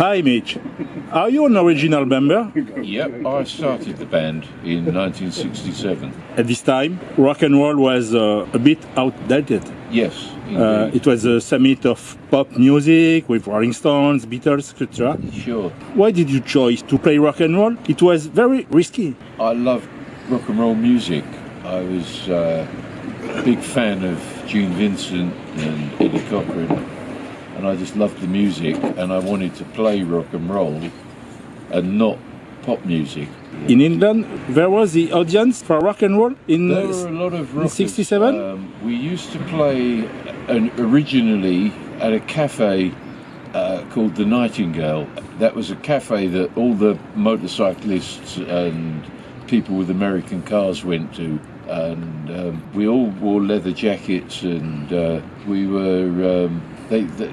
Hi, Mitch. Are you an original member? Yep, I started the band in 1967. At this time, rock and roll was uh, a bit outdated. Yes, Uh, it was a summit of pop music with Rolling Stones, Beatles, etc. sure. Why did you choose to play rock and roll? It was very risky. I loved rock and roll music. I was uh, a big fan of Gene Vincent and Eddie Cochran, and I just loved the music, and I wanted to play rock and roll and not pop music. In England, there was the audience for rock and roll in There were a lot of rockers. 67? Um, we used to play an, originally at a cafe uh, called the Nightingale. That was a cafe that all the motorcyclists and people with American cars went to. And um, we all wore leather jackets, and uh, we were. Um, they, they,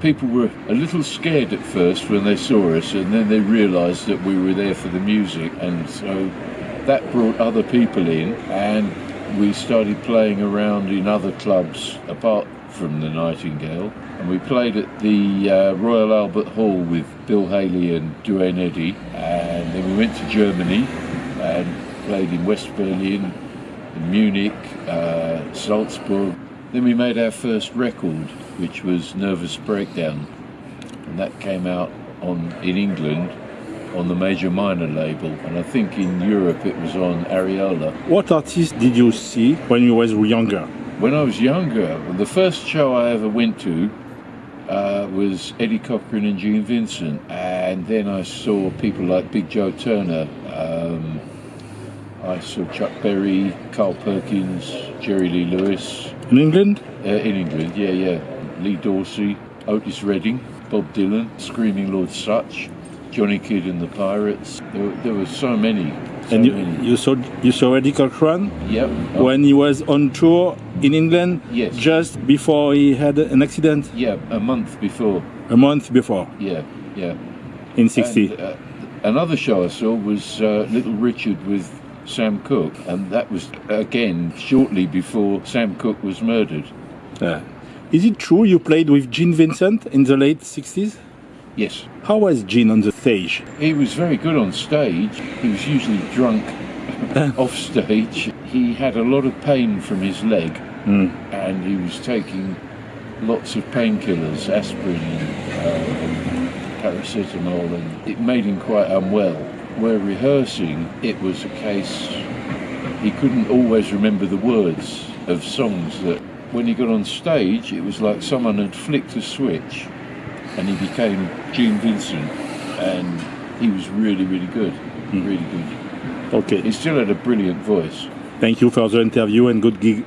people were a little scared at first when they saw us, and then they realised that we were there for the music, and so that brought other people in, and we started playing around in other clubs apart from the Nightingale, and we played at the uh, Royal Albert Hall with Bill Haley and Duane Eddy, and then we went to Germany and played in West Berlin, in Munich, uh, Salzburg. Then we made our first record, which was Nervous Breakdown, and that came out on in England on the Major Minor label, and I think in Europe it was on Ariola. What artists did you see when you was younger? When I was younger, the first show I ever went to uh, was Eddie Cochran and Gene Vincent, and then I saw people like Big Joe Turner. Um, I saw Chuck Berry, Carl Perkins, Jerry Lee Lewis In England? uh, in England. Yeah, yeah. Lee Dorsey, Otis Redding, Bob Dylan, Screaming Lord Sutch, Johnny Kidd and the Pirates. There, were- there were so many. So And you, many. you saw you saw Eddie Cochran Yep. Oh, when he was on tour in England Yes. just before he had an accident yeah, a month before. a month before Yeah, yeah. in 60. And, uh, another show I saw was uh, Little Richard with Sam Cooke, and that was again shortly before Sam Cooke was murdered. Uh, is it true you played with Gene Vincent in the late 60s? Yes, How was Gene on the stage? he was very good on stage. He was usually drunk off stage. He had a lot of pain from his leg, and he was taking lots of painkillers, aspirin and uh, paracetamol, and it made him quite unwell. Where rehearsing, it was a case he couldn't always remember the words of songs that when he got on stage it was like someone had flicked a switch and he became Gene Vincent and he was really really good hmm. really good. Okay. he still had a brilliant voice. Thank you for the interview and good gig